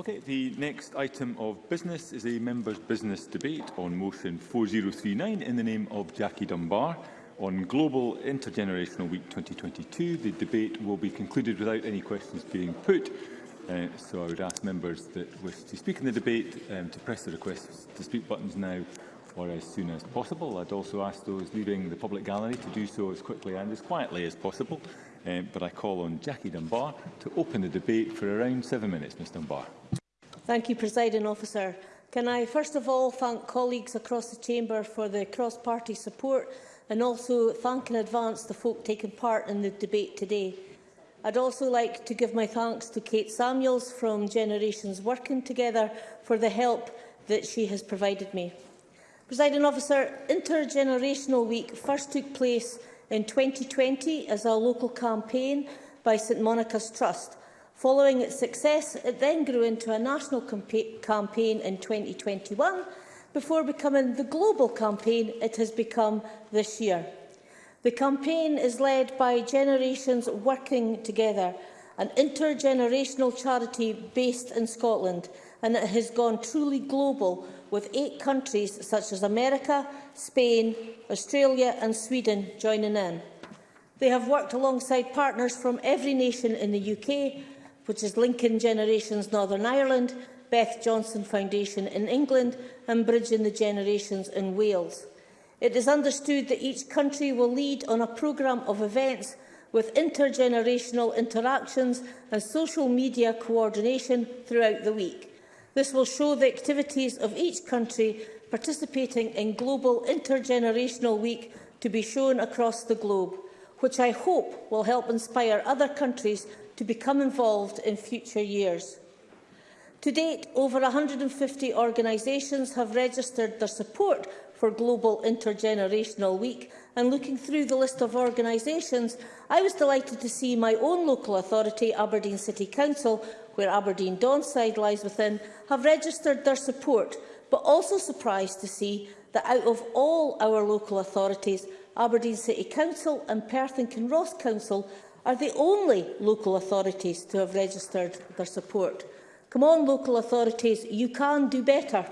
Okay, the next item of business is a members' business debate on motion 4039 in the name of Jackie Dunbar. On Global Intergenerational Week 2022, the debate will be concluded without any questions being put. Uh, so I would ask members that wish to speak in the debate um, to press the request to speak buttons now or as soon as possible. I'd also ask those leaving the public gallery to do so as quickly and as quietly as possible. Um, but I call on Jackie Dunbar to open the debate for around seven minutes. Ms Dunbar. Thank you, Presiding Officer. Can I first of all thank colleagues across the Chamber for the cross-party support and also thank in advance the folk taking part in the debate today. I'd also like to give my thanks to Kate Samuels from Generations Working Together for the help that she has provided me. Presiding Officer, Intergenerational Week first took place in 2020 as a local campaign by St Monica's Trust. Following its success, it then grew into a national campaign in 2021 before becoming the global campaign it has become this year. The campaign is led by generations working together, an intergenerational charity based in Scotland, and it has gone truly global with eight countries such as America, Spain, Australia and Sweden joining in. They have worked alongside partners from every nation in the UK, which is Lincoln Generations Northern Ireland, Beth Johnson Foundation in England and Bridging the Generations in Wales. It is understood that each country will lead on a programme of events with intergenerational interactions and social media coordination throughout the week. This will show the activities of each country participating in Global Intergenerational Week to be shown across the globe, which I hope will help inspire other countries to become involved in future years. To date, over 150 organisations have registered their support for Global Intergenerational Week and looking through the list of organisations, I was delighted to see my own local authority, Aberdeen City Council, where Aberdeen Donside lies within, have registered their support, but also surprised to see that out of all our local authorities, Aberdeen City Council and Perth and Kinross Council are the only local authorities to have registered their support. Come on, local authorities, you can do better.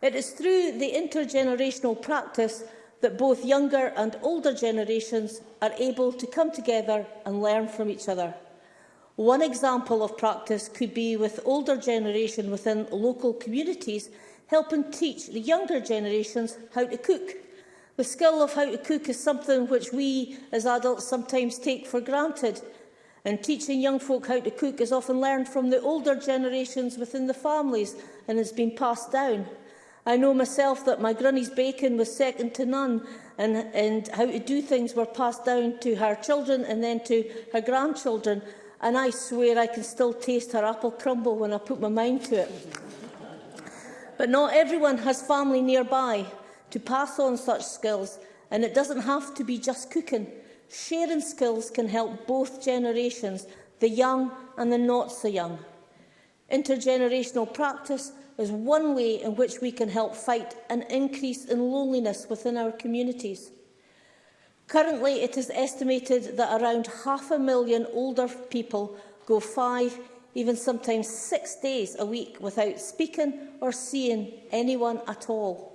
It is through the intergenerational practice that both younger and older generations are able to come together and learn from each other. One example of practice could be with older generation within local communities helping teach the younger generations how to cook. The skill of how to cook is something which we as adults sometimes take for granted. And teaching young folk how to cook is often learned from the older generations within the families and has been passed down. I know myself that my granny's bacon was second to none and, and how to do things were passed down to her children and then to her grandchildren and I swear I can still taste her apple crumble when I put my mind to it. But not everyone has family nearby to pass on such skills, and it doesn't have to be just cooking. Sharing skills can help both generations, the young and the not so young. Intergenerational practice is one way in which we can help fight an increase in loneliness within our communities. Currently, it is estimated that around half a million older people go five, even sometimes six days a week without speaking or seeing anyone at all.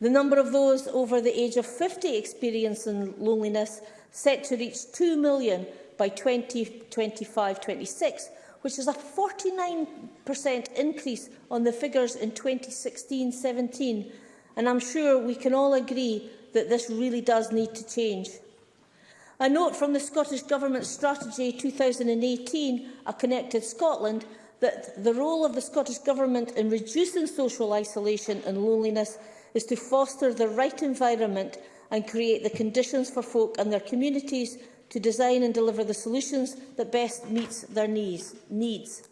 The number of those over the age of 50 experiencing loneliness set to reach 2 million by 2025-26, which is a 49% increase on the figures in 2016-17. And I'm sure we can all agree that this really does need to change. A note from the Scottish Government strategy 2018, A Connected Scotland, that the role of the Scottish Government in reducing social isolation and loneliness is to foster the right environment and create the conditions for folk and their communities to design and deliver the solutions that best meets their needs. needs.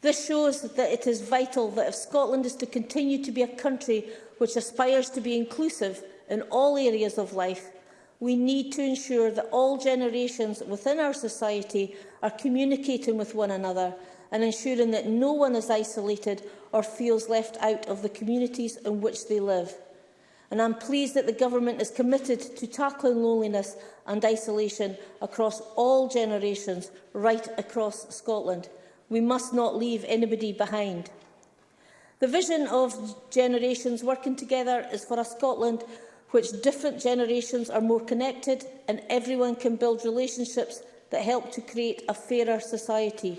This shows that it is vital that if Scotland is to continue to be a country which aspires to be inclusive, in all areas of life, we need to ensure that all generations within our society are communicating with one another and ensuring that no one is isolated or feels left out of the communities in which they live. And I'm pleased that the Government is committed to tackling loneliness and isolation across all generations, right across Scotland. We must not leave anybody behind. The vision of generations working together is for a Scotland which different generations are more connected and everyone can build relationships that help to create a fairer society.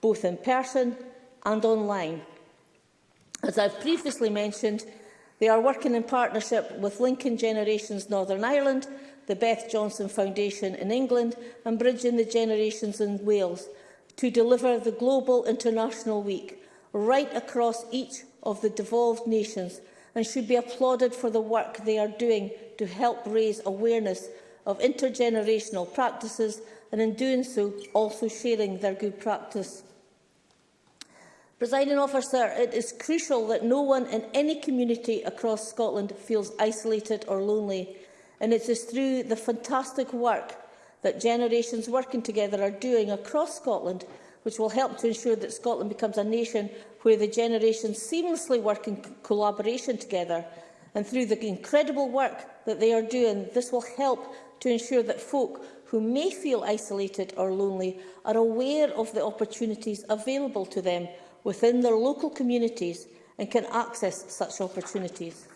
both in person and online. As I've previously mentioned, they are working in partnership with Lincoln Generations Northern Ireland, the Beth Johnson Foundation in England and Bridging the Generations in Wales to deliver the Global International Week right across each of the devolved nations and should be applauded for the work they are doing to help raise awareness of intergenerational practices and in doing so also sharing their good practice. Presiding officer, it is crucial that no one in any community across Scotland feels isolated or lonely and it is through the fantastic work that generations working together are doing across Scotland which will help to ensure that Scotland becomes a nation where the generations seamlessly work in collaboration together. And through the incredible work that they are doing, this will help to ensure that folk who may feel isolated or lonely are aware of the opportunities available to them within their local communities and can access such opportunities.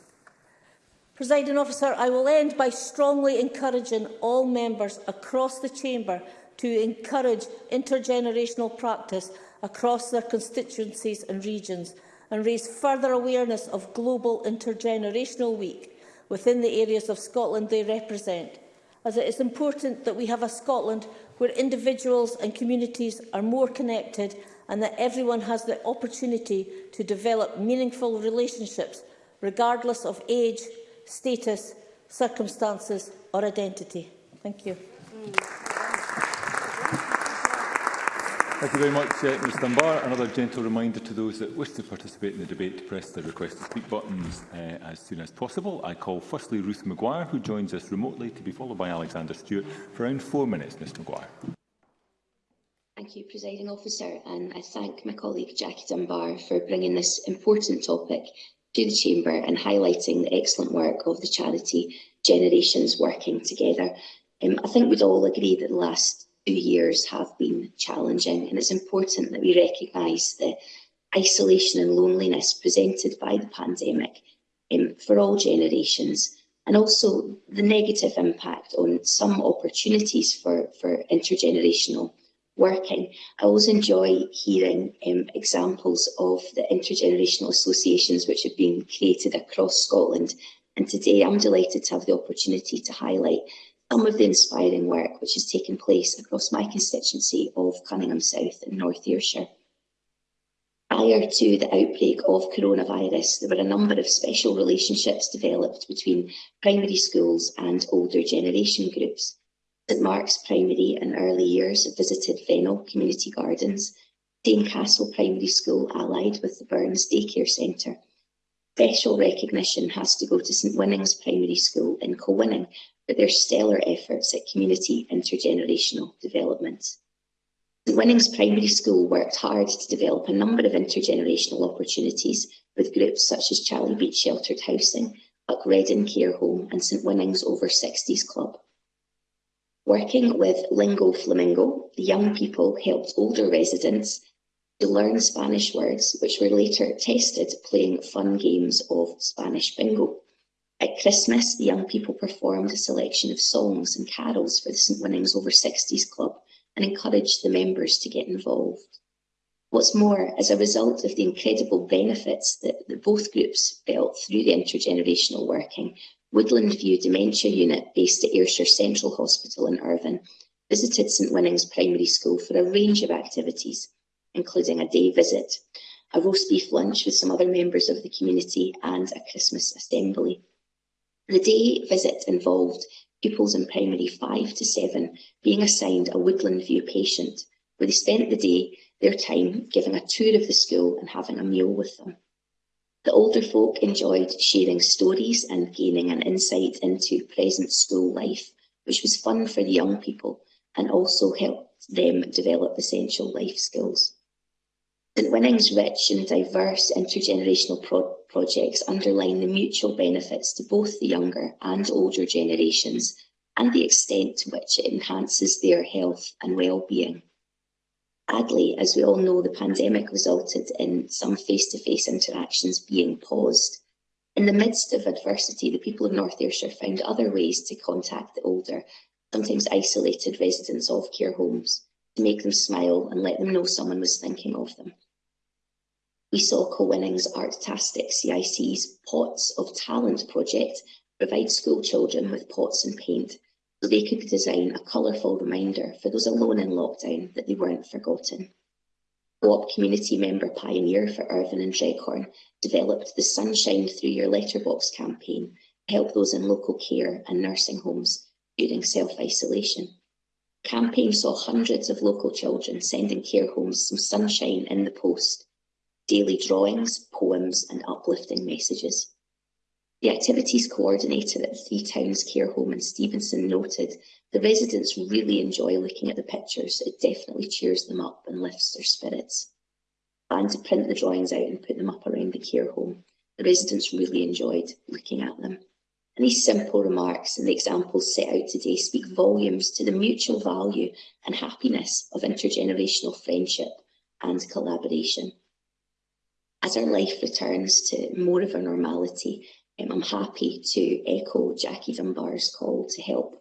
Presiding officer, I will end by strongly encouraging all members across the chamber to encourage intergenerational practice across their constituencies and regions and raise further awareness of Global Intergenerational Week within the areas of Scotland they represent, as it is important that we have a Scotland where individuals and communities are more connected and that everyone has the opportunity to develop meaningful relationships regardless of age, status, circumstances or identity. Thank you. Mm. Thank you very much, uh, Mr Dunbar. Another gentle reminder to those that wish to participate in the debate to press the request to speak buttons uh, as soon as possible. I call firstly Ruth Maguire, who joins us remotely, to be followed by Alexander Stewart for around four minutes. Ms Maguire. Thank you, Presiding Officer, and I thank my colleague Jackie Dunbar for bringing this important topic to the Chamber and highlighting the excellent work of the charity Generations Working Together. Um, I think we'd all agree that the last two years have been challenging and it's important that we recognise the isolation and loneliness presented by the pandemic um, for all generations and also the negative impact on some opportunities for, for intergenerational working. I always enjoy hearing um, examples of the intergenerational associations which have been created across Scotland and today I'm delighted to have the opportunity to highlight some of the inspiring work which has taken place across my constituency of Cunningham South and North Ayrshire. Prior to the outbreak of coronavirus, there were a number of special relationships developed between primary schools and older generation groups. St Mark's Primary and early years visited Fennel Community Gardens, Dane Castle Primary School allied with the Burns Daycare Centre. Special recognition has to go to St Winning's Primary School in Cowinning, but their stellar efforts at community intergenerational development. The Winnings Primary School worked hard to develop a number of intergenerational opportunities with groups such as Charlie Beach Sheltered Housing, Buckredden Care Home and St Winnings Over 60s Club. Working with Lingo Flamingo, the young people helped older residents to learn Spanish words, which were later tested playing fun games of Spanish bingo. At Christmas, the young people performed a selection of songs and carols for the St Winnings Over 60s Club and encouraged the members to get involved. What's more, as a result of the incredible benefits that, that both groups felt through the intergenerational working, Woodland View Dementia Unit, based at Ayrshire Central Hospital in Irvine, visited St Winnings Primary School for a range of activities, including a day visit, a roast beef lunch with some other members of the community and a Christmas assembly. The day visit involved pupils in primary 5 to 7 being assigned a Woodland View patient, where they spent the day, their time, giving a tour of the school and having a meal with them. The older folk enjoyed sharing stories and gaining an insight into present school life, which was fun for the young people and also helped them develop essential life skills. The Winnings rich and diverse intergenerational pro projects underline the mutual benefits to both the younger and older generations and the extent to which it enhances their health and well-being. Sadly, as we all know, the pandemic resulted in some face-to-face -face interactions being paused. In the midst of adversity, the people of North Ayrshire found other ways to contact the older, sometimes isolated residents of care homes, to make them smile and let them know someone was thinking of them. We saw Co-Winnings Artastic CIC's Pots of Talent project provide school children with pots and paint so they could design a colourful reminder for those alone in lockdown that they weren't forgotten. Co-op community member pioneer for Irvine and Dreghorn developed the Sunshine Through Your Letterbox campaign to help those in local care and nursing homes during self-isolation. The campaign saw hundreds of local children sending care homes some sunshine in the post daily drawings, poems and uplifting messages. The activities coordinator at Three Towns Care Home in Stevenson noted the residents really enjoy looking at the pictures, it definitely cheers them up and lifts their spirits. And to print the drawings out and put them up around the care home, the residents really enjoyed looking at them. And these simple remarks and the examples set out today speak volumes to the mutual value and happiness of intergenerational friendship and collaboration as our life returns to more of a normality, um, I'm happy to echo Jackie Dunbar's call to help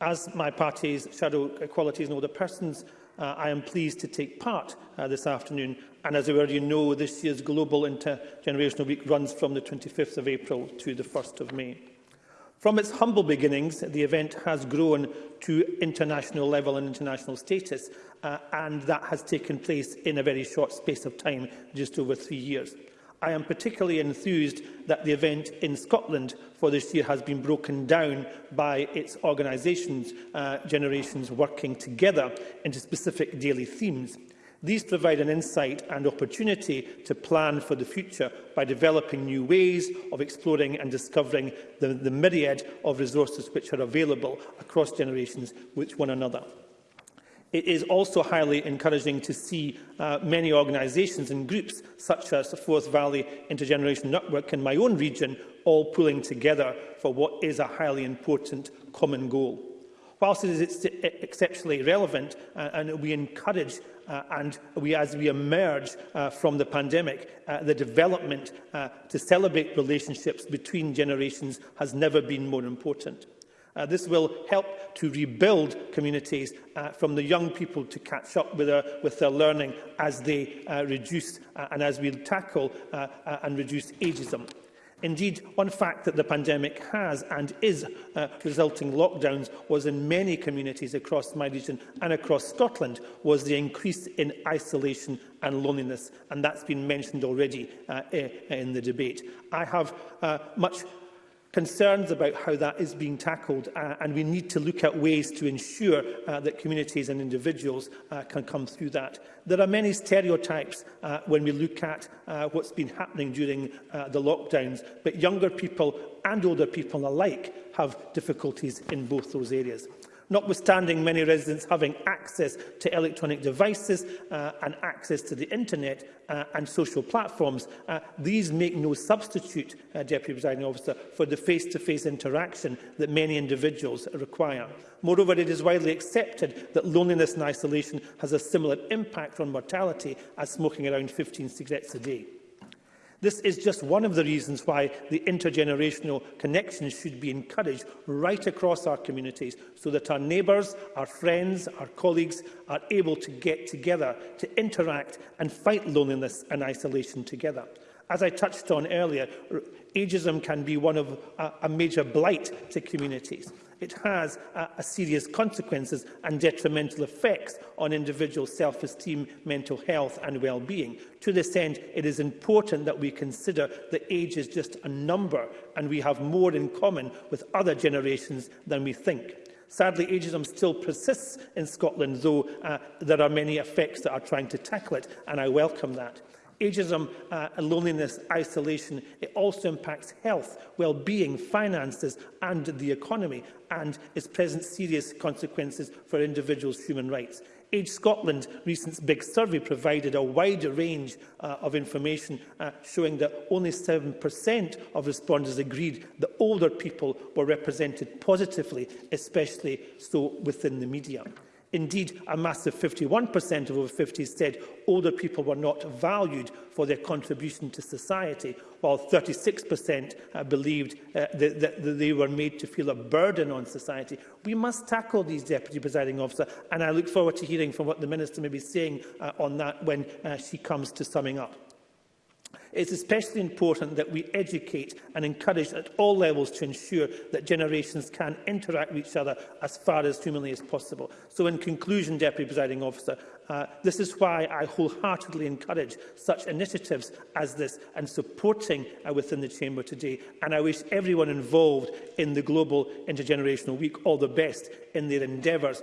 As my party's Shadow Equalities and Older Persons, uh, I am pleased to take part uh, this afternoon. And as we already know, this year's Global Intergenerational Week runs from the 25th of April to the 1st of May. From its humble beginnings, the event has grown to international level and international status, uh, and that has taken place in a very short space of time, just over three years. I am particularly enthused that the event in Scotland for this year has been broken down by its organisations, uh, generations working together into specific daily themes. These provide an insight and opportunity to plan for the future by developing new ways of exploring and discovering the, the myriad of resources which are available across generations with one another. It is also highly encouraging to see uh, many organisations and groups such as the Forth Valley Intergenerational Network in my own region all pulling together for what is a highly important common goal. Whilst it is exceptionally relevant uh, and we encourage uh, and we, as we emerge uh, from the pandemic, uh, the development uh, to celebrate relationships between generations has never been more important. Uh, this will help to rebuild communities uh, from the young people to catch up with their, uh, with their learning as they uh, reduce uh, and as we tackle uh, uh, and reduce ageism. Indeed, one fact that the pandemic has and is uh, resulting lockdowns was in many communities across my region and across Scotland was the increase in isolation and loneliness, and that's been mentioned already uh, eh, in the debate. I have uh, much concerns about how that is being tackled uh, and we need to look at ways to ensure uh, that communities and individuals uh, can come through that. There are many stereotypes uh, when we look at uh, what's been happening during uh, the lockdowns, but younger people and older people alike have difficulties in both those areas notwithstanding many residents having access to electronic devices uh, and access to the internet uh, and social platforms. Uh, these make no substitute, uh, Deputy Presiding Officer, for the face-to-face -face interaction that many individuals require. Moreover, it is widely accepted that loneliness and isolation has a similar impact on mortality as smoking around 15 cigarettes a day. This is just one of the reasons why the intergenerational connections should be encouraged right across our communities so that our neighbours, our friends, our colleagues are able to get together to interact and fight loneliness and isolation together. As I touched on earlier, ageism can be one of a, a major blight to communities. It has a, a serious consequences and detrimental effects on individual self-esteem, mental health and well-being. To this end, it is important that we consider that age is just a number and we have more in common with other generations than we think. Sadly, ageism still persists in Scotland, though uh, there are many effects that are trying to tackle it, and I welcome that ageism uh, and loneliness, isolation. It also impacts health, well-being, finances and the economy and is present serious consequences for individuals' human rights. Age Scotland recent big survey provided a wider range uh, of information uh, showing that only 7% of respondents agreed that older people were represented positively, especially so within the media. Indeed, a massive 51% of over 50s said older people were not valued for their contribution to society, while 36% uh, believed uh, that, that they were made to feel a burden on society. We must tackle these, Deputy Presiding Officer, and I look forward to hearing from what the Minister may be saying uh, on that when uh, she comes to summing up. It is especially important that we educate and encourage at all levels to ensure that generations can interact with each other as far as humanly as possible. So in conclusion, Deputy Presiding Officer, uh, this is why I wholeheartedly encourage such initiatives as this and supporting uh, within the Chamber today. And I wish everyone involved in the Global Intergenerational Week all the best in their endeavours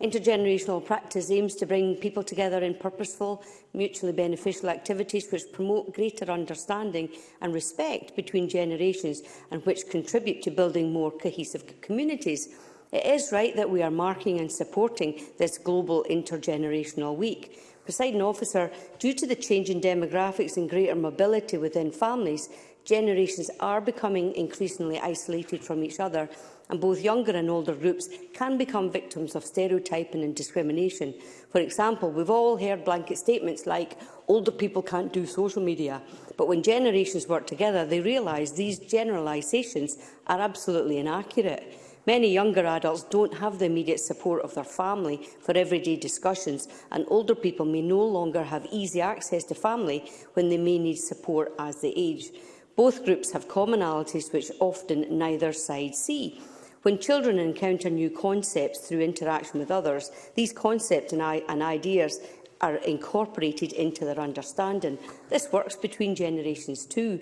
Intergenerational practice aims to bring people together in purposeful, mutually beneficial activities which promote greater understanding and respect between generations and which contribute to building more cohesive communities. It is right that we are marking and supporting this Global Intergenerational Week. Presiding officer, due to the change in demographics and greater mobility within families, generations are becoming increasingly isolated from each other and both younger and older groups can become victims of stereotyping and discrimination. For example, we've all heard blanket statements like, older people can't do social media. But when generations work together, they realise these generalisations are absolutely inaccurate. Many younger adults don't have the immediate support of their family for everyday discussions, and older people may no longer have easy access to family when they may need support as they age. Both groups have commonalities which often neither side see. When children encounter new concepts through interaction with others, these concepts and, ideas are incorporated into their understanding. This works between generations too.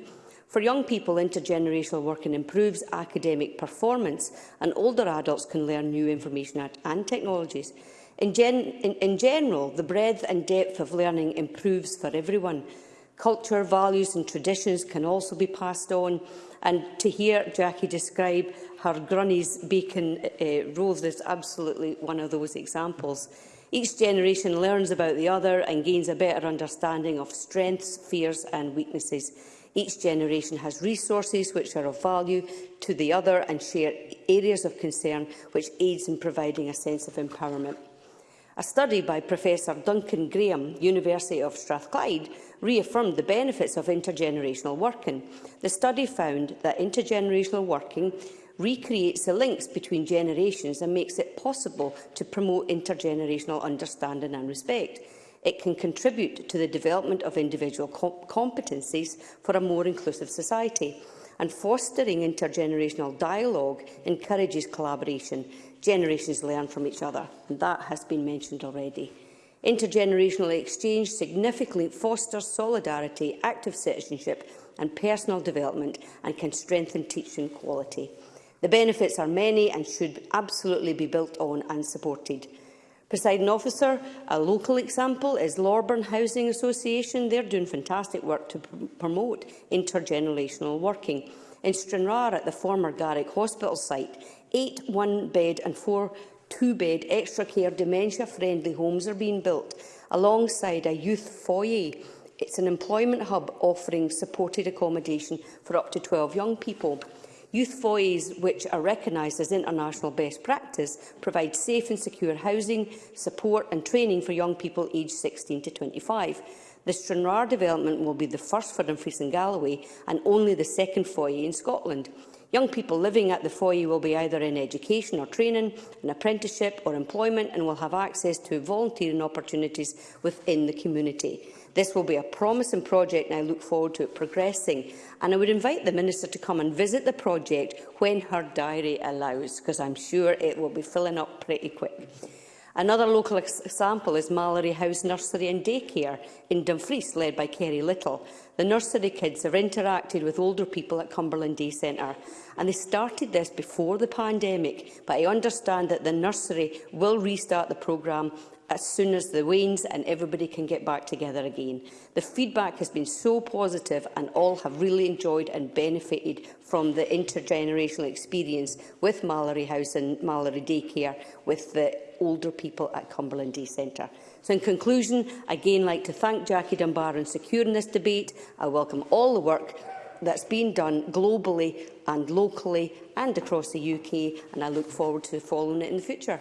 For young people, intergenerational working improves academic performance and older adults can learn new information and technologies. In, gen in, in general, the breadth and depth of learning improves for everyone. Culture, values and traditions can also be passed on. And to hear Jackie describe Her Grunny's Beacon uh, uh Roves is absolutely one of those examples. Each generation learns about the other and gains a better understanding of strengths, fears and weaknesses. Each generation has resources which are of value to the other and share areas of concern which aids in providing a sense of empowerment. A study by Professor Duncan Graham, University of Strathclyde, reaffirmed the benefits of intergenerational working. The study found that intergenerational working recreates the links between generations and makes it possible to promote intergenerational understanding and respect. It can contribute to the development of individual comp competencies for a more inclusive society. And fostering intergenerational dialogue encourages collaboration. Generations learn from each other, and that has been mentioned already. Intergenerational exchange significantly fosters solidarity, active citizenship and personal development and can strengthen teaching quality. The benefits are many and should absolutely be built on and supported. Presiding officer, a local example is Lorburn Housing Association. They're doing fantastic work to promote intergenerational working. In Stranraer at the former Garrick Hospital site, eight one-bed and four two-bed extra care dementia-friendly homes are being built alongside a youth foyer. It's an employment hub offering supported accommodation for up to 12 young people. Youth FOIs, which are recognised as international best practice, provide safe and secure housing, support and training for young people aged 16 to 25. The Stranraer development will be the first for Dumfries and Galloway and only the second foyer in Scotland. Young people living at the foyer will be either in education or training, an apprenticeship or employment and will have access to volunteering opportunities within the community. This will be a promising project and I look forward to it progressing. And I would invite the Minister to come and visit the project when her diary allows, because I'm sure it will be filling up pretty quick. Another local example is Mallory House Nursery and Daycare in Dumfries, led by Kerry Little. The nursery kids have interacted with older people at Cumberland Day Centre, and they started this before the pandemic, but I understand that the nursery will restart the programme as soon as the wanes and everybody can get back together again. The feedback has been so positive and all have really enjoyed and benefited from the intergenerational experience with Mallory House and Mallory Daycare with the older people at Cumberland Day Centre. So in conclusion, again like to thank Jackie Dunbar in securing this debate. I welcome all the work that's been done globally and locally and across the UK and I look forward to following it in the future.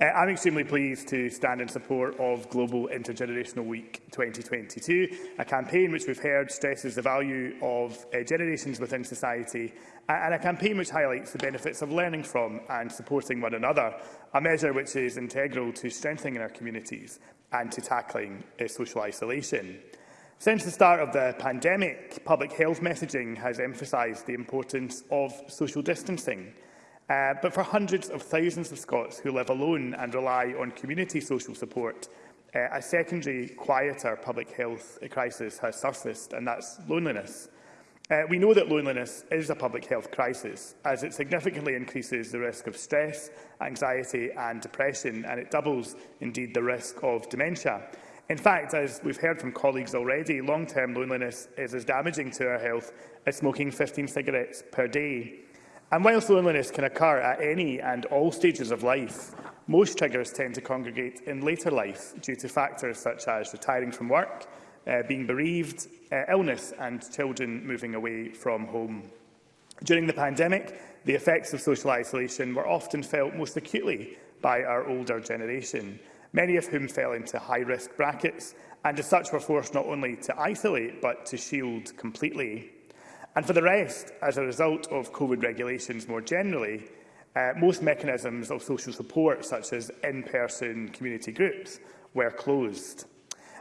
Uh, I'm extremely pleased to stand in support of Global Intergenerational Week 2022, a campaign which we've heard stresses the value of uh, generations within society and a campaign which highlights the benefits of learning from and supporting one another, a measure which is integral to strengthening our communities and to tackling uh, social isolation. Since the start of the pandemic, public health messaging has emphasised the importance of social distancing. Uh, but for hundreds of thousands of Scots who live alone and rely on community social support, uh, a secondary, quieter public health crisis has surfaced, and that's loneliness. Uh, we know that loneliness is a public health crisis, as it significantly increases the risk of stress, anxiety and depression, and it doubles, indeed, the risk of dementia. In fact, as we've heard from colleagues already, long-term loneliness is as damaging to our health as smoking 15 cigarettes per day. And whilst loneliness can occur at any and all stages of life, most triggers tend to congregate in later life due to factors such as retiring from work, uh, being bereaved, uh, illness and children moving away from home. During the pandemic, the effects of social isolation were often felt most acutely by our older generation, many of whom fell into high-risk brackets and as such were forced not only to isolate but to shield completely. And for the rest, as a result of COVID regulations more generally, uh, most mechanisms of social support, such as in-person community groups, were closed.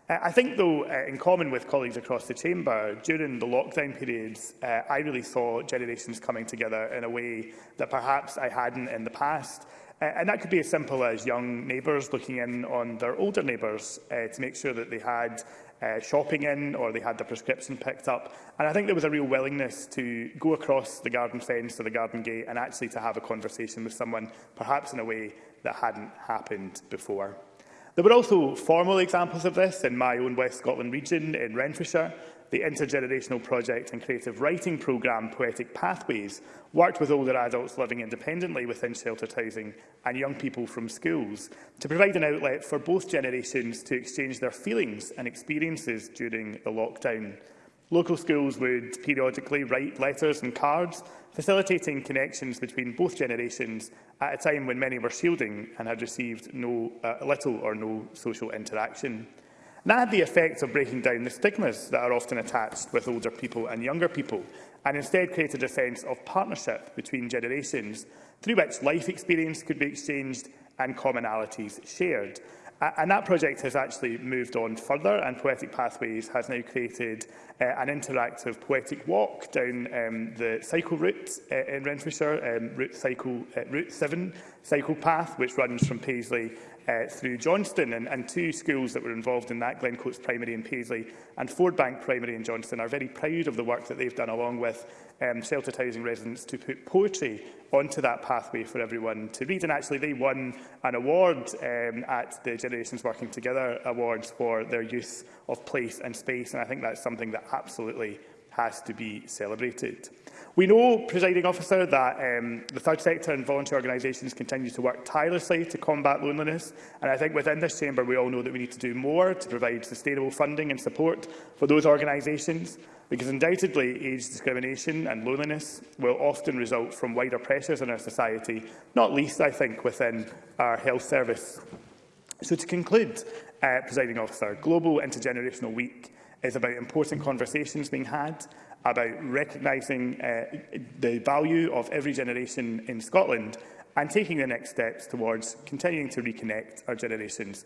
I think, though, uh, in common with colleagues across the chamber, during the lockdown periods, uh, I really saw generations coming together in a way that perhaps I hadn't in the past. Uh, and that could be as simple as young neighbours looking in on their older neighbours uh, to make sure that they had uh, shopping in or they had their prescription picked up. And I think there was a real willingness to go across the garden fence or the garden gate and actually to have a conversation with someone, perhaps in a way that hadn't happened before. There were also formal examples of this in my own West Scotland region in Renfrewshire. The intergenerational project and creative writing programme Poetic Pathways worked with older adults living independently within sheltered housing and young people from schools to provide an outlet for both generations to exchange their feelings and experiences during the lockdown. Local schools would periodically write letters and cards, facilitating connections between both generations at a time when many were shielding and had received no, uh, little or no social interaction. And that had the effect of breaking down the stigmas that are often attached with older people and younger people, and instead created a sense of partnership between generations, through which life experience could be exchanged and commonalities shared. And that project has actually moved on further, and Poetic Pathways has now created uh, an interactive poetic walk down um, the cycle route uh, in Renfrewshire, um, route, cycle, uh, route 7 cycle path, which runs from Paisley uh, through Johnston, and, and two schools that were involved in that, Glencoats Primary in Paisley and Fordbank Primary in Johnston, are very proud of the work that they've done along with um, sheltered housing residents to put poetry onto that pathway for everyone to read. And actually, they won an award um, at the Generations Working Together Awards for their use of place and space. And I think that's something that absolutely has to be celebrated. We know, presiding officer, that um, the third sector and voluntary organisations continue to work tirelessly to combat loneliness, and I think within this chamber we all know that we need to do more to provide sustainable funding and support for those organisations, because undoubtedly age discrimination and loneliness will often result from wider pressures in our society, not least, I think, within our health service. So to conclude, uh, presiding officer, Global Intergenerational Week is about important conversations being had about recognising uh, the value of every generation in Scotland and taking the next steps towards continuing to reconnect our generations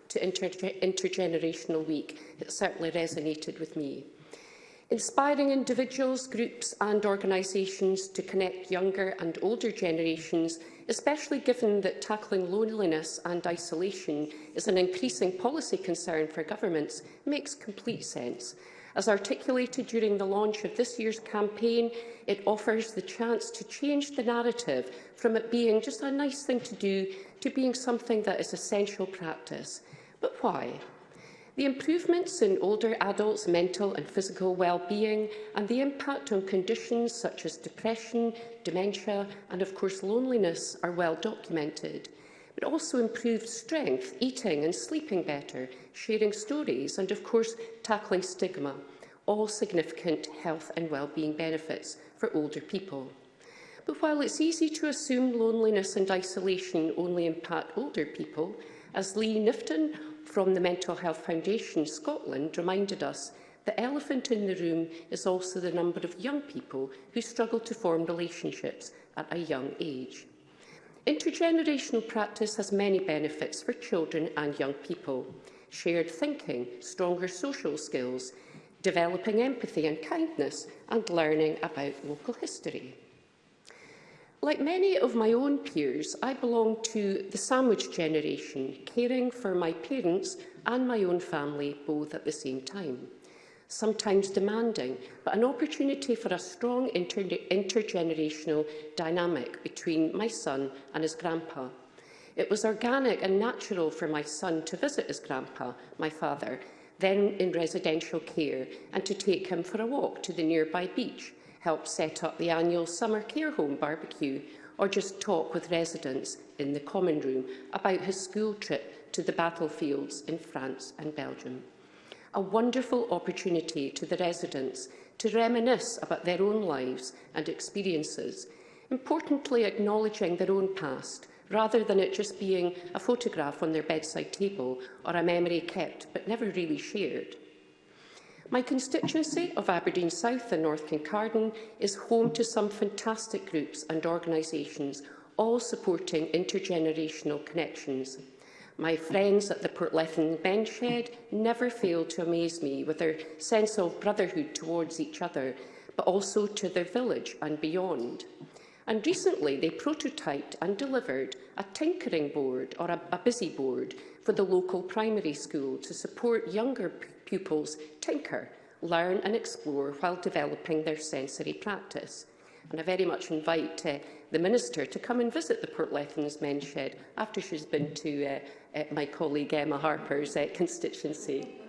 to inter Intergenerational Week. It certainly resonated with me. Inspiring individuals, groups and organisations to connect younger and older generations, especially given that tackling loneliness and isolation is an increasing policy concern for governments, makes complete sense. As articulated during the launch of this year's campaign, it offers the chance to change the narrative from it being just a nice thing to do to being something that is essential practice. But why? The improvements in older adults' mental and physical well-being and the impact on conditions such as depression, dementia and, of course, loneliness are well documented but also improved strength, eating and sleeping better, sharing stories and, of course, tackling stigma, all significant health and well-being benefits for older people. But while it's easy to assume loneliness and isolation only impact older people, as Lee Nifton from the Mental Health Foundation Scotland reminded us, the elephant in the room is also the number of young people who struggle to form relationships at a young age. Intergenerational practice has many benefits for children and young people. Shared thinking, stronger social skills, developing empathy and kindness, and learning about local history. Like many of my own peers, I belong to the sandwich generation, caring for my parents and my own family both at the same time sometimes demanding, but an opportunity for a strong inter intergenerational dynamic between my son and his grandpa. It was organic and natural for my son to visit his grandpa, my father, then in residential care, and to take him for a walk to the nearby beach, help set up the annual summer care home barbecue, or just talk with residents in the common room about his school trip to the battlefields in France and Belgium a wonderful opportunity to the residents to reminisce about their own lives and experiences, importantly acknowledging their own past rather than it just being a photograph on their bedside table or a memory kept but never really shared. My constituency of Aberdeen South and North Kincardine is home to some fantastic groups and organisations, all supporting intergenerational connections. My friends at the Portlethen Benchhead never fail to amaze me with their sense of brotherhood towards each other, but also to their village and beyond. And recently they prototyped and delivered a tinkering board or a, a busy board for the local primary school to support younger pupils tinker, learn and explore while developing their sensory practice. And I very much invite uh, the Minister to come and visit the Port Lethans Men's Shed after she's been to uh, uh, my colleague Emma Harper's uh, constituency.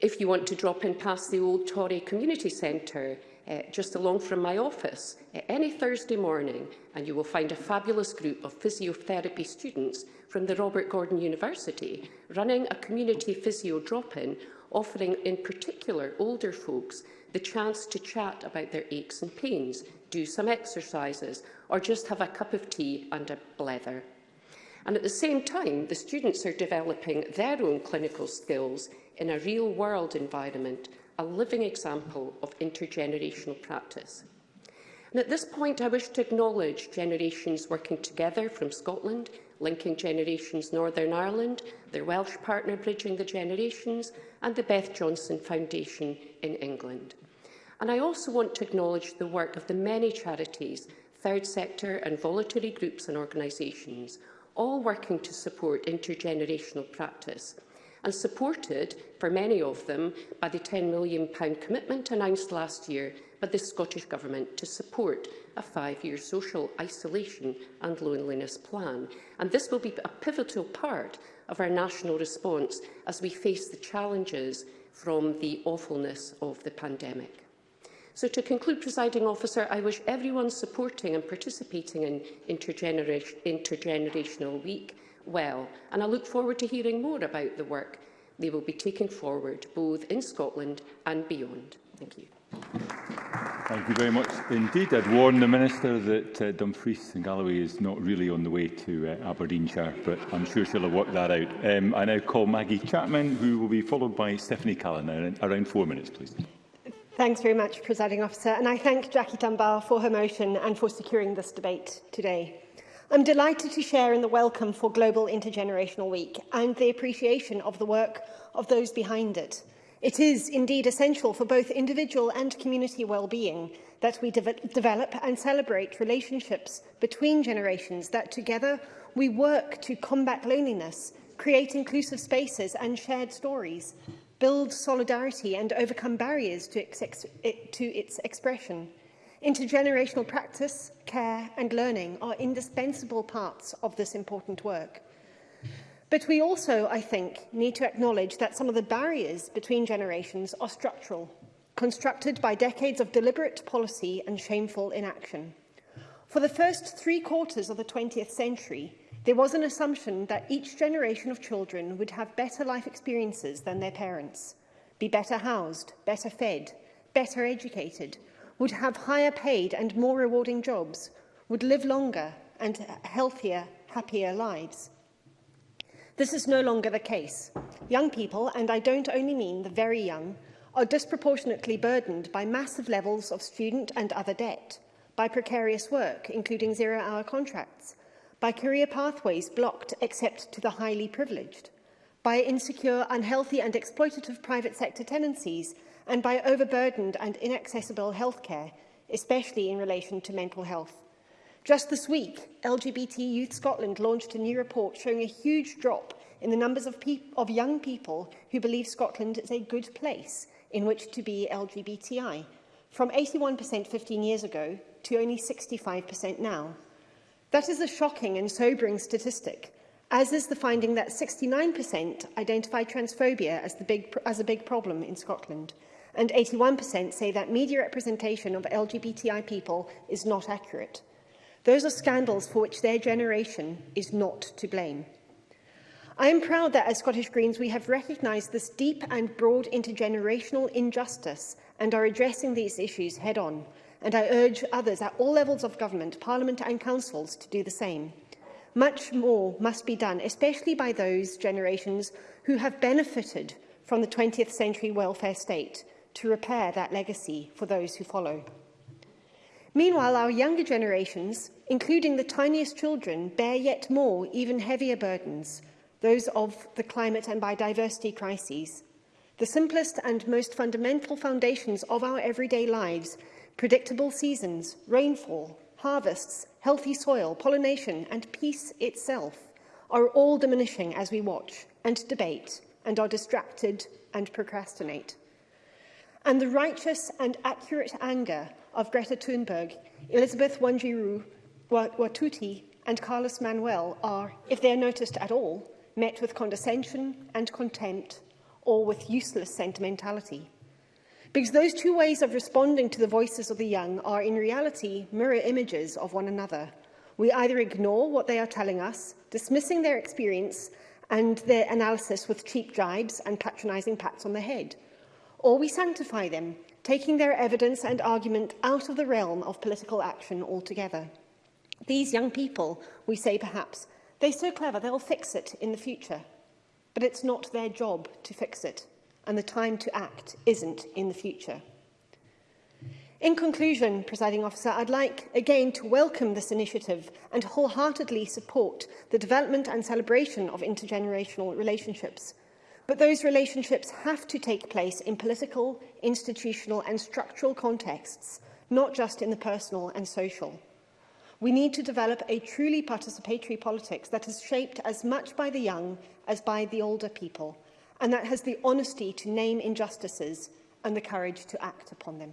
If you want to drop in past the old Tory Community Centre, uh, just along from my office uh, any Thursday morning and you will find a fabulous group of physiotherapy students from the Robert Gordon University running a community physio drop-in offering in particular older folks the chance to chat about their aches and pains, do some exercises, or just have a cup of tea and a blether. And at the same time, the students are developing their own clinical skills in a real-world environment, a living example of intergenerational practice. And at this point, I wish to acknowledge generations working together from Scotland, linking generations Northern Ireland, their Welsh partner Bridging the Generations, and the Beth Johnson Foundation in England. And I also want to acknowledge the work of the many charities, third sector and voluntary groups and organisations, all working to support intergenerational practice and supported, for many of them, by the £10 million commitment announced last year by the Scottish Government to support a five-year social isolation and loneliness plan. And this will be a pivotal part of our national response as we face the challenges from the awfulness of the pandemic. So to conclude, presiding officer, I wish everyone supporting and participating in intergener Intergenerational Week well, and I look forward to hearing more about the work they will be taking forward, both in Scotland and beyond. Thank you. Thank you very much indeed. I'd warn the Minister that uh, Dumfries and Galloway is not really on the way to uh, Aberdeenshire, but I'm sure she'll have worked that out. Um, I now call Maggie Chapman, who will be followed by Stephanie Callan. Around four minutes, please. Thanks very much, Presiding Officer, and I thank Jackie Dunbar for her motion and for securing this debate today. I'm delighted to share in the welcome for Global Intergenerational Week and the appreciation of the work of those behind it – It is indeed essential for both individual and community well-being that we de develop and celebrate relationships between generations that together we work to combat loneliness, create inclusive spaces and shared stories, build solidarity and overcome barriers to, ex to its expression. Intergenerational practice, care and learning are indispensable parts of this important work. But we also, I think, need to acknowledge that some of the barriers between generations are structural, constructed by decades of deliberate policy and shameful inaction. For the first three quarters of the 20th century, there was an assumption that each generation of children would have better life experiences than their parents, be better housed, better fed, better educated, would have higher paid and more rewarding jobs, would live longer and healthier, happier lives. This is no longer the case. Young people, and I don't only mean the very young, are disproportionately burdened by massive levels of student and other debt, by precarious work, including zero-hour contracts, by career pathways blocked except to the highly privileged, by insecure, unhealthy and exploitative private sector tenancies, and by overburdened and inaccessible healthcare, especially in relation to mental health Just this week, LGBT Youth Scotland launched a new report showing a huge drop in the numbers of, of young people who believe Scotland is a good place in which to be LGBTI, from 81% 15 years ago to only 65% now. That is a shocking and sobering statistic, as is the finding that 69% identify transphobia as, the big, as a big problem in Scotland, and 81% say that media representation of LGBTI people is not accurate. Those are scandals for which their generation is not to blame. I am proud that as Scottish Greens we have recognised this deep and broad intergenerational injustice and are addressing these issues head on. And I urge others at all levels of government, parliament and councils to do the same. Much more must be done, especially by those generations who have benefited from the 20th century welfare state to repair that legacy for those who follow. Meanwhile, our younger generations, including the tiniest children, bear yet more, even heavier burdens, those of the climate and biodiversity crises. The simplest and most fundamental foundations of our everyday lives, predictable seasons, rainfall, harvests, healthy soil, pollination and peace itself, are all diminishing as we watch and debate and are distracted and procrastinate. And the righteous and accurate anger of Greta Thunberg, Elizabeth Wanjiru Watuti and Carlos Manuel are, if they are noticed at all, met with condescension and contempt or with useless sentimentality. Because those two ways of responding to the voices of the young are in reality mirror images of one another. We either ignore what they are telling us, dismissing their experience and their analysis with cheap jibes and patronising pats on the head, or we sanctify them taking their evidence and argument out of the realm of political action altogether. These young people, we say perhaps, they're so clever they'll fix it in the future. But it's not their job to fix it, and the time to act isn't in the future. In conclusion, presiding officer, I'd like again to welcome this initiative and wholeheartedly support the development and celebration of intergenerational relationships. But those relationships have to take place in political, institutional and structural contexts, not just in the personal and social. We need to develop a truly participatory politics that is shaped as much by the young as by the older people, and that has the honesty to name injustices and the courage to act upon them.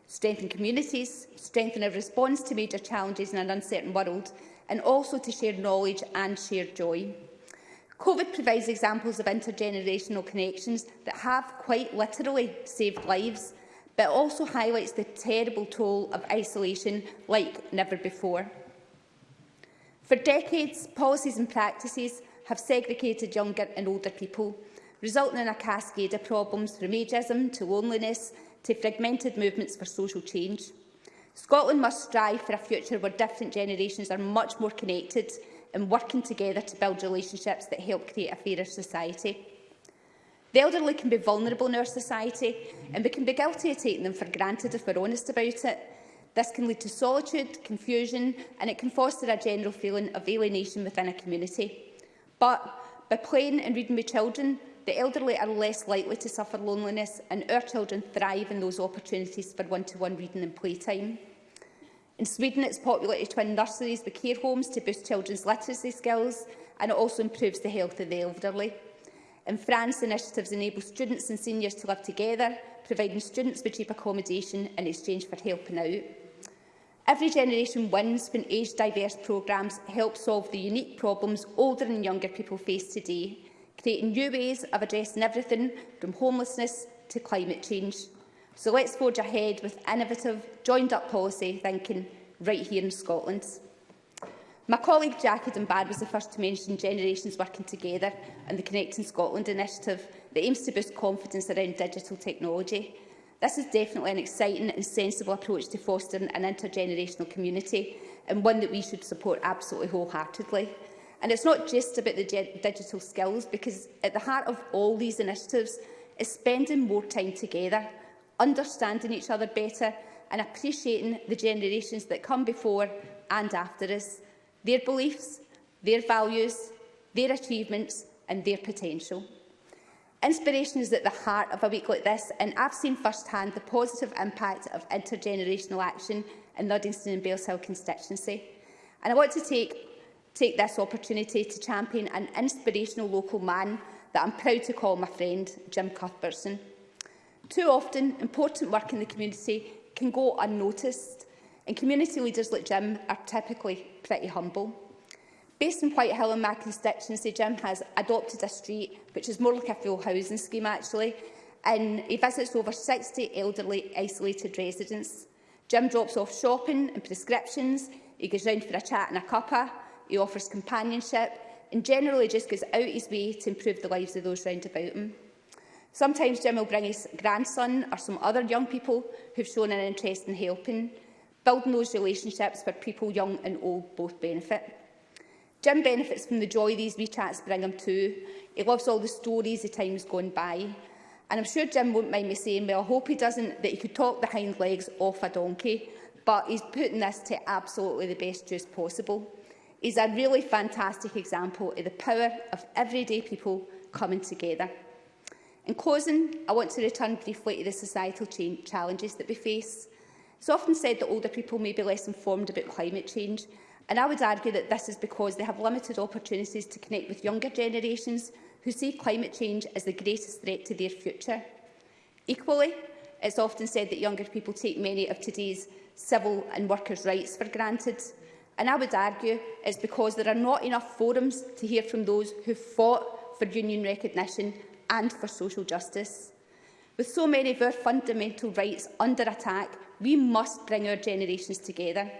strengthen communities, strengthen our response to major challenges in an uncertain world, and also to share knowledge and share joy. COVID provides examples of intergenerational connections that have quite literally saved lives, but also highlights the terrible toll of isolation like never before. For decades, policies and practices have segregated younger and older people, resulting in a cascade of problems from ageism to loneliness to fragmented movements for social change. Scotland must strive for a future where different generations are much more connected and working together to build relationships that help create a fairer society. The elderly can be vulnerable in our society and we can be guilty of taking them for granted if we're honest about it. This can lead to solitude, confusion and it can foster a general feeling of alienation within a community. But by playing and reading with children, the elderly are less likely to suffer loneliness and our children thrive in those opportunities for one-to-one -one reading and playtime. In Sweden, it's populated twin nurseries with care homes to boost children's literacy skills, and it also improves the health of the elderly. In France, initiatives enable students and seniors to live together, providing students with cheap accommodation in exchange for helping out. Every generation wins when age-diverse programmes help solve the unique problems older and younger people face today, creating new ways of addressing everything from homelessness to climate change. So let's forge ahead with innovative, joined-up policy thinking right here in Scotland. My colleague Jackie Dunbar was the first to mention generations working together and the Connecting Scotland initiative that aims to boost confidence around digital technology. This is definitely an exciting and sensible approach to fostering an intergenerational community and one that we should support absolutely wholeheartedly. And it's not just about the digital skills, because at the heart of all these initiatives is spending more time together understanding each other better and appreciating the generations that come before and after us, their beliefs, their values, their achievements and their potential. Inspiration is at the heart of a week like this, and I've seen firsthand the positive impact of intergenerational action in Luddingston and Bells Hill constituency. And I want to take, take this opportunity to champion an inspirational local man that I'm proud to call my friend, Jim Cuthbertson. Too often, important work in the community can go unnoticed, and community leaders like Jim are typically pretty humble. Based in Whitehill in my constituency, Jim has adopted a street which is more like a full housing scheme actually, and he visits over 60 elderly isolated residents. Jim drops off shopping and prescriptions, he goes round for a chat and a cuppa, he offers companionship, and generally just goes out his way to improve the lives of those round about him. Sometimes Jim will bring his grandson or some other young people who've shown an interest in helping. Building those relationships where people young and old both benefit. Jim benefits from the joy these wee chats bring him too. He loves all the stories the time's gone by. And I'm sure Jim won't mind me saying, well, I hope he doesn't, that he could talk the hind legs off a donkey, but he's putting this to absolutely the best use possible. He's a really fantastic example of the power of everyday people coming together. In closing, I want to return briefly to the societal challenges that we face. It's often said that older people may be less informed about climate change, and I would argue that this is because they have limited opportunities to connect with younger generations who see climate change as the greatest threat to their future. Equally, it's often said that younger people take many of today's civil and workers' rights for granted, and I would argue it's because there are not enough forums to hear from those who fought for union recognition and for social justice. With so many of our fundamental rights under attack, we must bring our generations together.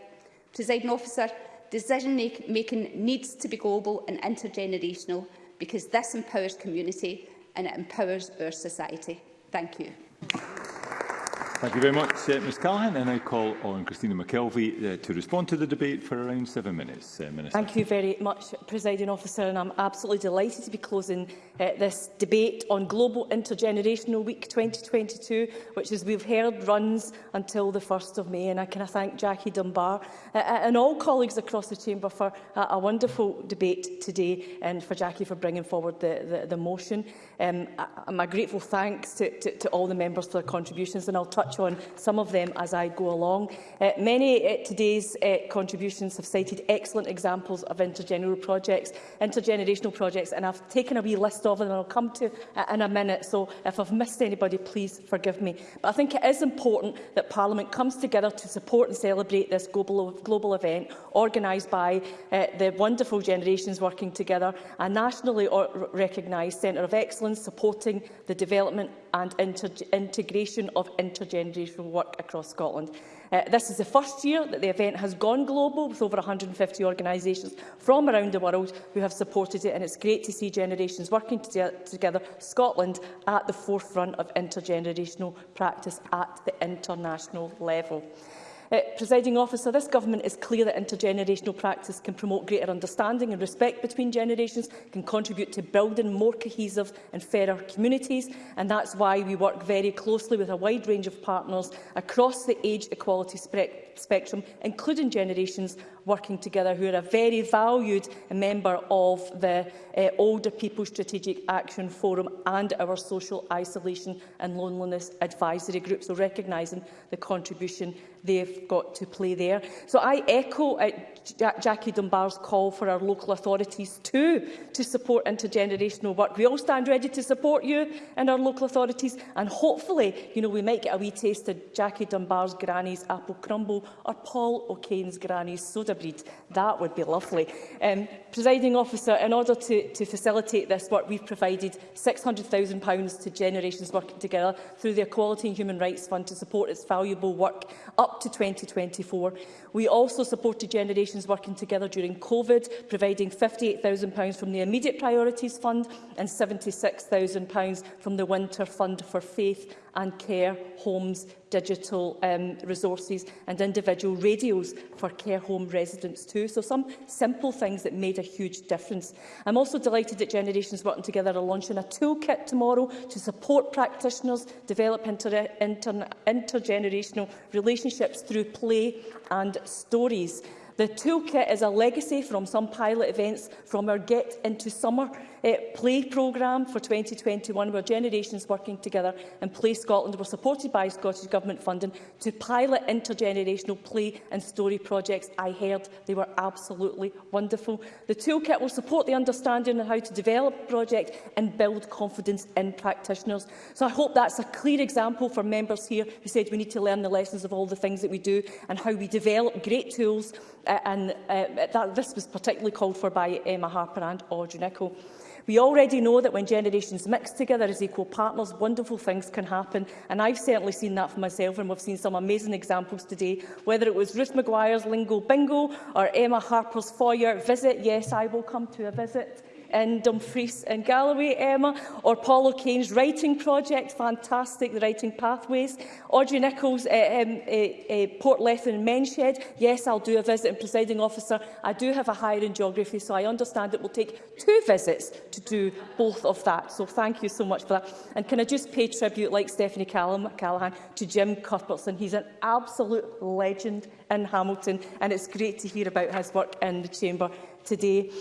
Presiding officer, decision-making needs to be global and intergenerational because this empowers community and it empowers our society. Thank you. Thank you very much, uh, Ms Callaghan. And I call on Christina McKelvey uh, to respond to the debate for around seven minutes. Uh, Minister. Thank you very much, Presiding Officer. And I'm absolutely delighted to be closing uh, this debate on Global Intergenerational Week 2022, which, as we've heard, runs until the 1st of May. And I can thank Jackie Dunbar uh, uh and all colleagues across the Chamber for uh, a wonderful debate today and for Jackie for bringing forward the, the, the motion. Um, I, my grateful thanks to, to, to all the members for their contributions. And I'll touch touch on some of them as I go along. Uh, many uh, today's uh, contributions have cited excellent examples of intergenerational projects, intergenerational projects, and I've taken a wee list of them and I'll come to uh, in a minute. So if I've missed anybody, please forgive me. But I think it is important that Parliament comes together to support and celebrate this global, global event organised by uh, the wonderful generations working together, a nationally recognised centre of excellence supporting the development and integration of intergenerational work across Scotland. Uh, this is the first year that the event has gone global with over 150 organisations from around the world who have supported it and it's great to see generations working together, Scotland at the forefront of intergenerational practice at the international level. Uh, Presiding officer, this government is clear that intergenerational practice can promote greater understanding and respect between generations, can contribute to building more cohesive and fairer communities, and that's why we work very closely with a wide range of partners across the age equality spectrum spectrum, including Generations Working Together, who are a very valued member of the uh, Older People Strategic Action Forum and our Social Isolation and Loneliness Advisory Group, so recognising the contribution they've got to play there. So I echo uh, Jackie Dunbar's call for our local authorities too to support intergenerational work. We all stand ready to support you and our local authorities and hopefully you know, we might get a wee taste of Jackie Dunbar's granny's apple crumble or Paul O'Kane's granny soda breed. That would be lovely. Um, Presiding officer, in order to, to facilitate this work, we've provided £600,000 to Generations Working Together through the Equality and Human Rights Fund to support its valuable work up to 2024. We also supported Generations Working Together during COVID, providing £58,000 from the Immediate Priorities Fund and £76,000 from the Winter Fund for Faith and care homes digital um, resources and individual radios for care home residents too. So some simple things that made a huge difference. I'm also delighted that Generations Working Together are launching a toolkit tomorrow to support practitioners develop inter inter intergenerational relationships through play and stories. The toolkit is a legacy from some pilot events from our Get Into Summer uh, play programme for 2021 where generations working together and Play Scotland were supported by Scottish Government funding to pilot intergenerational play and story projects. I heard they were absolutely wonderful. The toolkit will support the understanding of how to develop project and build confidence in practitioners. So I hope that's a clear example for members here who said we need to learn the lessons of all the things that we do and how we develop great tools uh, and uh, that, this was particularly called for by Emma eh, Harper and Audrey Nicholl. We already know that when generations mix together as equal partners, wonderful things can happen. And I've certainly seen that for myself, and we've seen some amazing examples today, whether it was Ruth Maguire's Lingo Bingo or Emma Harper's Foyer visit. Yes, I will come to a visit in Dumfries and Galloway, Emma, or Paul O'Kane's writing project, fantastic, the writing pathways. Audrey Nichols, uh, um, uh, uh, Port Lethen Menshed, yes, I'll do a visit and presiding officer. I do have a higher in geography, so I understand it will take two visits to do both of that. So thank you so much for that. And can I just pay tribute, like Stephanie Callum Callahan, to Jim Cuthbertson. He's an absolute legend in Hamilton, and it's great to hear about his work in the Chamber today.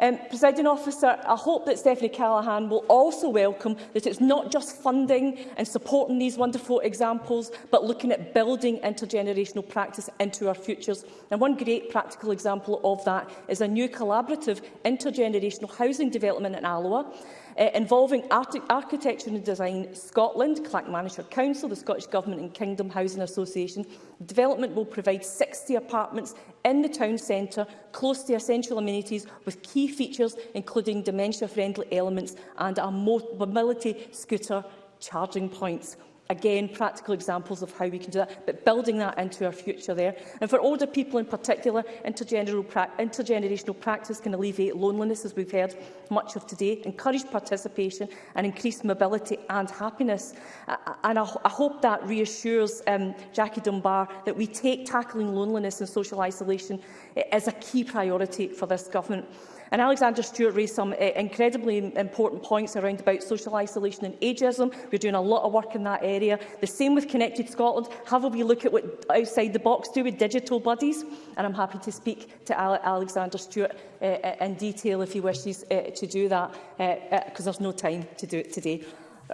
Um, Presiding officer, I hope that Stephanie Callaghan will also welcome that it's not just funding and supporting these wonderful examples, but looking at building intergenerational practice into our futures. And one great practical example of that is a new collaborative intergenerational housing development in Alloa uh, involving Art Architecture and Design Scotland, Clackmannshire Council, the Scottish Government and Kingdom Housing Association. The development will provide 60 apartments in the town centre, close to essential amenities, with key features including dementia-friendly elements and a mobility scooter charging points. Again, practical examples of how we can do that, but building that into our future there. And for older people in particular, intergenerational, practice can alleviate loneliness, as we've heard much of today, encourage participation and increase mobility and happiness. and I, I hope that reassures um, Jackie Dunbar that we take tackling loneliness and social isolation eh, as a key priority for this government. And Alexander Stewart raised some uh, incredibly important points around about social isolation and ageism. We're doing a lot of work in that area. The same with Connected Scotland. Have a wee look at what outside the box do with digital buddies. And I'm happy to speak to Ale Alexander Stewart uh, in detail if he wishes uh, to do that, because uh, uh, there's no time to do it today.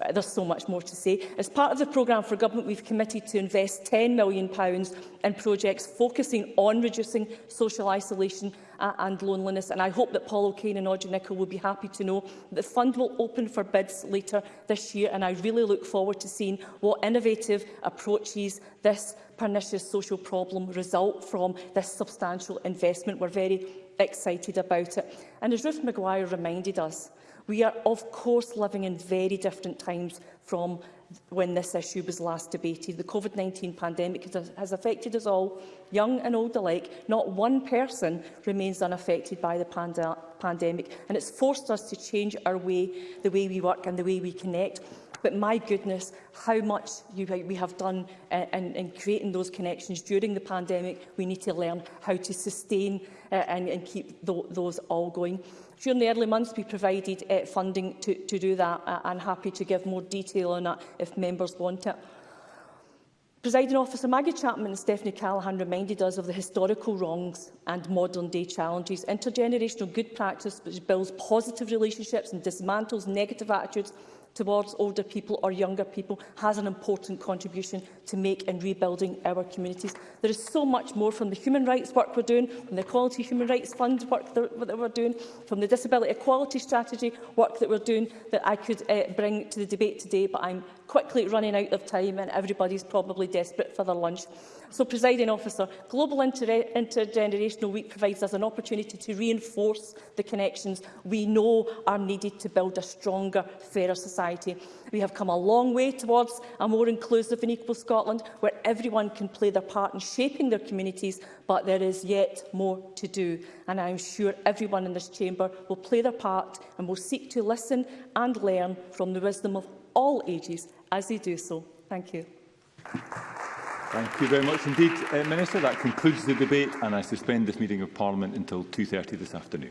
Uh, there's so much more to say. As part of the programme for government, we've committed to invest £10 million pounds in projects focusing on reducing social isolation uh, and loneliness. And I hope that Paul O'Kane and Audrey Nicholl will be happy to know that the fund will open for bids later this year. And I really look forward to seeing what innovative approaches this pernicious social problem result from this substantial investment. We're very excited about it. And as Ruth Maguire reminded us, We are, of course, living in very different times from when this issue was last debated. The COVID-19 pandemic has affected us all, young and old alike. Not one person remains unaffected by the pand pandemic, and it's forced us to change our way, the way we work and the way we connect. But my goodness, how much you, we have done uh, in, in creating those connections during the pandemic. We need to learn how to sustain uh, and, and keep th those all going during the early months we provided uh, funding to, to do that. Uh, I'm happy to give more detail on that if members want it. Presiding Officer Maggie Chapman and Stephanie Callahan reminded us of the historical wrongs and modern-day challenges. Intergenerational good practice which builds positive relationships and dismantles negative attitudes towards older people or younger people has an important contribution to make in rebuilding our communities. There is so much more from the human rights work we're doing, from the Equality Human Rights Fund work that we're doing, from the Disability Equality Strategy work that we're doing that I could uh, bring to the debate today, but I'm quickly running out of time and everybody's probably desperate for their lunch. So, presiding officer, Global Inter Intergenerational Week provides us an opportunity to reinforce the connections we know are needed to build a stronger, fairer society. We have come a long way towards a more inclusive and equal Scotland, where everyone can play their part in shaping their communities, but there is yet more to do. And I am sure everyone in this chamber will play their part and will seek to listen and learn from the wisdom of all ages as they do so. Thank you. Thank you very much indeed, uh, Minister. That concludes the debate and I suspend this meeting of Parliament until 2.30 this afternoon.